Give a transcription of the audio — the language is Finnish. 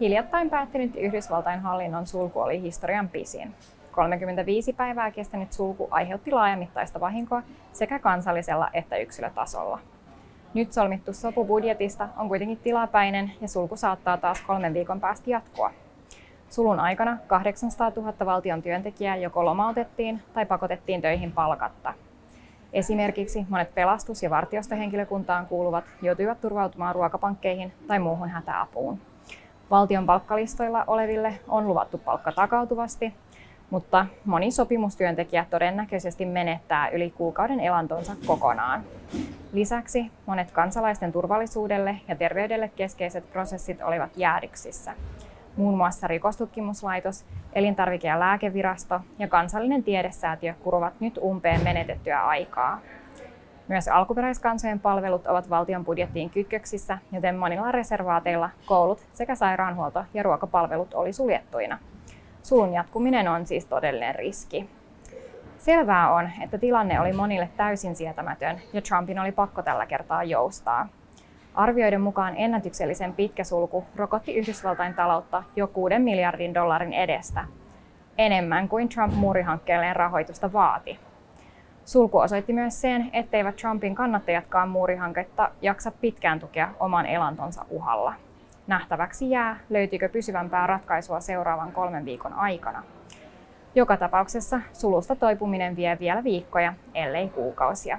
Hiljattain päättynyt Yhdysvaltain hallinnon sulku oli historian pisin. 35 päivää kestänyt sulku aiheutti laajamittaista vahinkoa sekä kansallisella että yksilötasolla. Nyt solmittu sopu budjetista on kuitenkin tilapäinen ja sulku saattaa taas kolmen viikon päästä jatkua. Sulun aikana 800 000 valtion työntekijää joko lomautettiin tai pakotettiin töihin palkatta. Esimerkiksi monet pelastus- ja vartiostohenkilökuntaan kuuluvat joutuivat turvautumaan ruokapankkeihin tai muuhun hätäapuun. Valtion palkkalistoilla oleville on luvattu palkka takautuvasti, mutta moni sopimustyöntekijä todennäköisesti menettää yli kuukauden elantonsa kokonaan. Lisäksi monet kansalaisten turvallisuudelle ja terveydelle keskeiset prosessit olivat jäädyksissä. Muun muassa rikostutkimuslaitos, elintarvike- ja lääkevirasto ja kansallinen tiedesäätiö kuruvat nyt umpeen menetettyä aikaa. Myös alkuperäiskansojen palvelut ovat valtion budjettiin kytköksissä, joten monilla reservaateilla koulut sekä sairaanhuolto- ja ruokapalvelut oli suljettuina. Sulun jatkuminen on siis todellinen riski. Selvää on, että tilanne oli monille täysin sietämätön ja Trumpin oli pakko tällä kertaa joustaa. Arvioiden mukaan ennätyksellisen pitkä sulku rokotti Yhdysvaltain taloutta jo 6 miljardin dollarin edestä, enemmän kuin Trump muurihankkeelleen rahoitusta vaati. Sulku osoitti myös sen, etteivät Trumpin kannattajatkaan muurihanketta jaksa pitkään tukea oman elantonsa uhalla. Nähtäväksi jää, löytyykö pysyvämpää ratkaisua seuraavan kolmen viikon aikana. Joka tapauksessa sulusta toipuminen vie vielä viikkoja, ellei kuukausia.